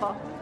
好。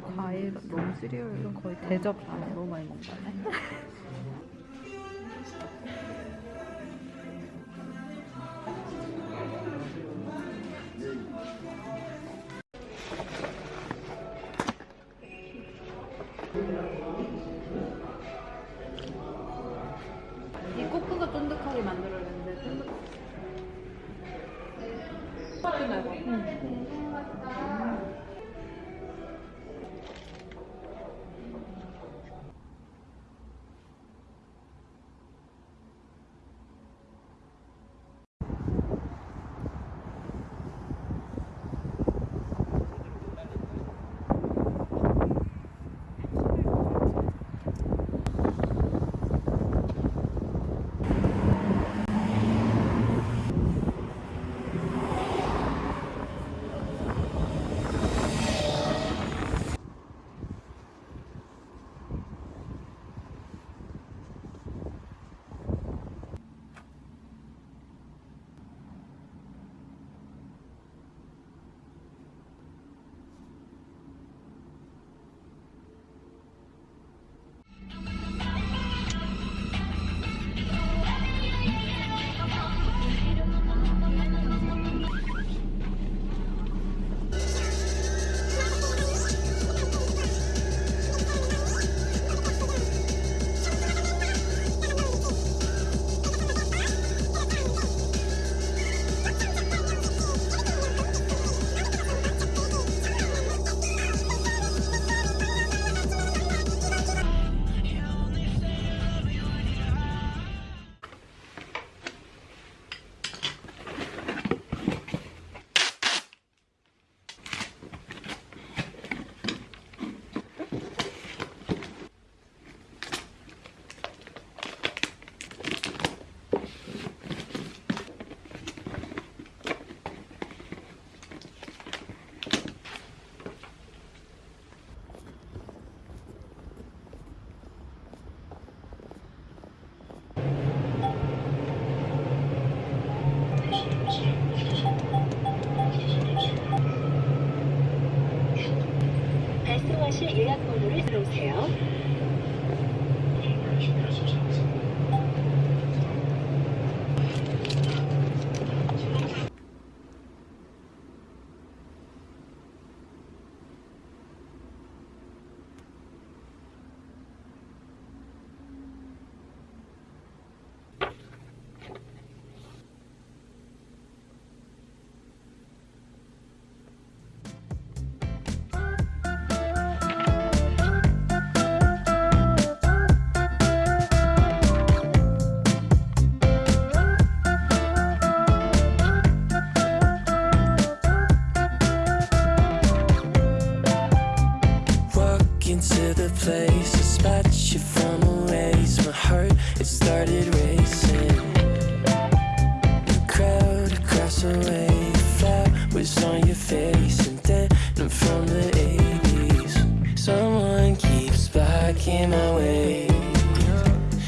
과일, 너무 시리얼 이런 거의 대접 안에 너무 많이 먹는다네. 만들어냈는데 쫀득. 맛있나 이거? was the way you felt was on your face And then I'm from the 80s Someone keeps blocking my way.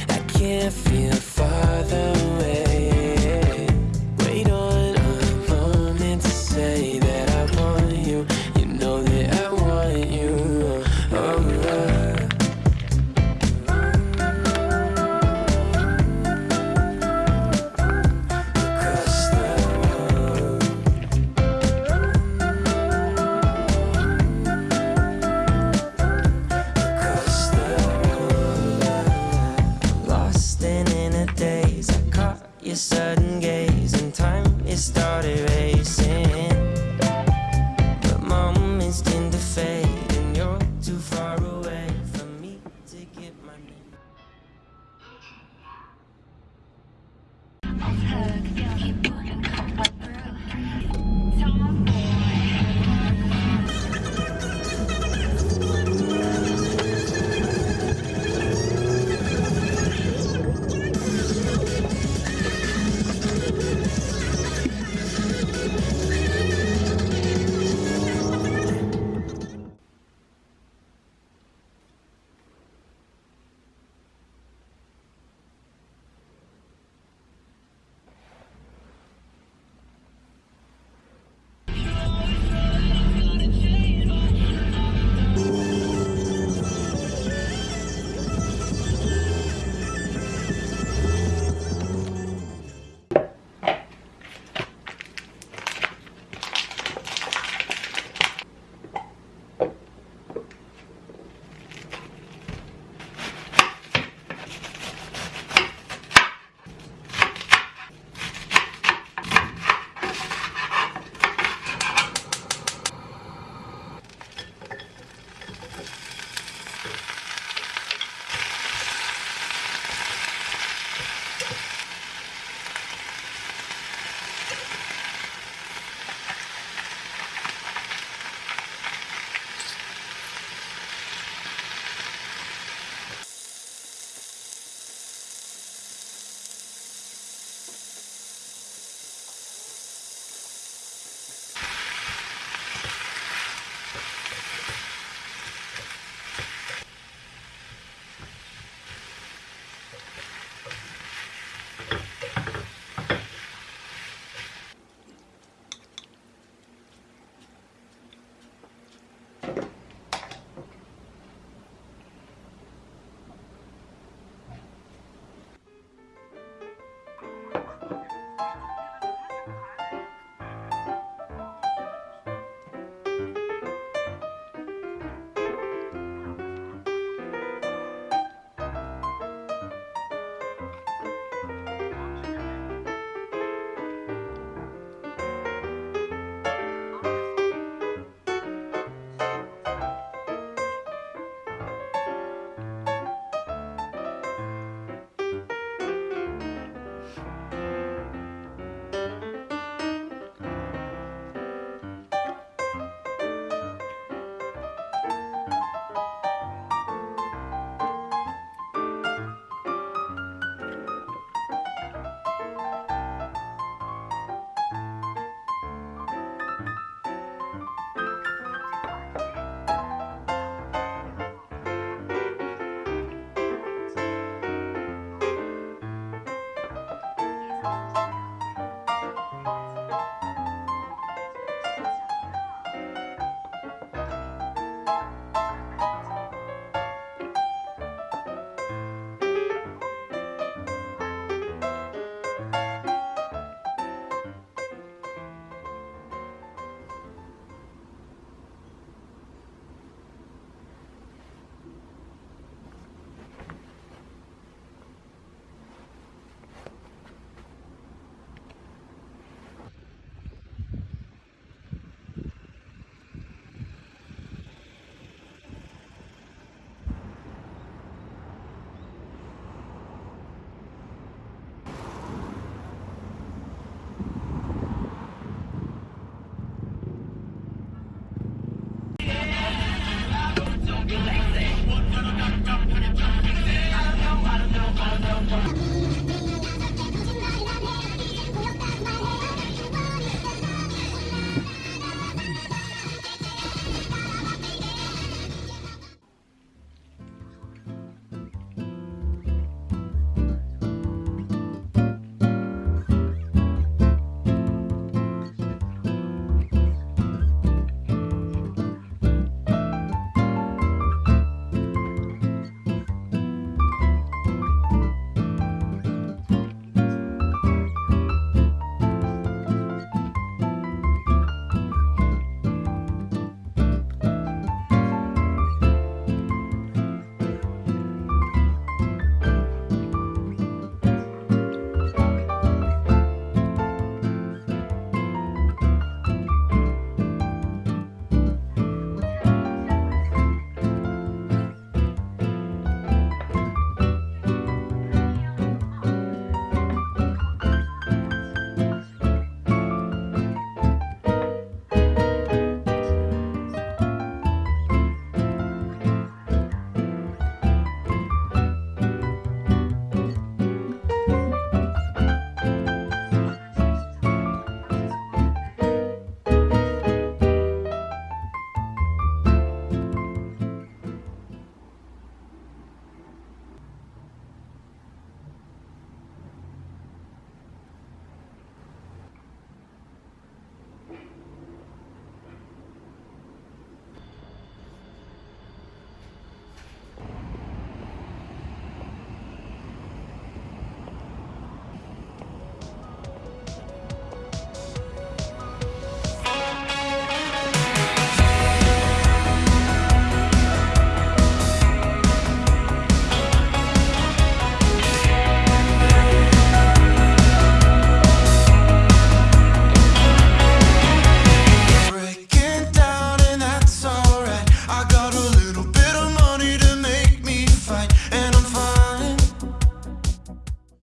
I can't feel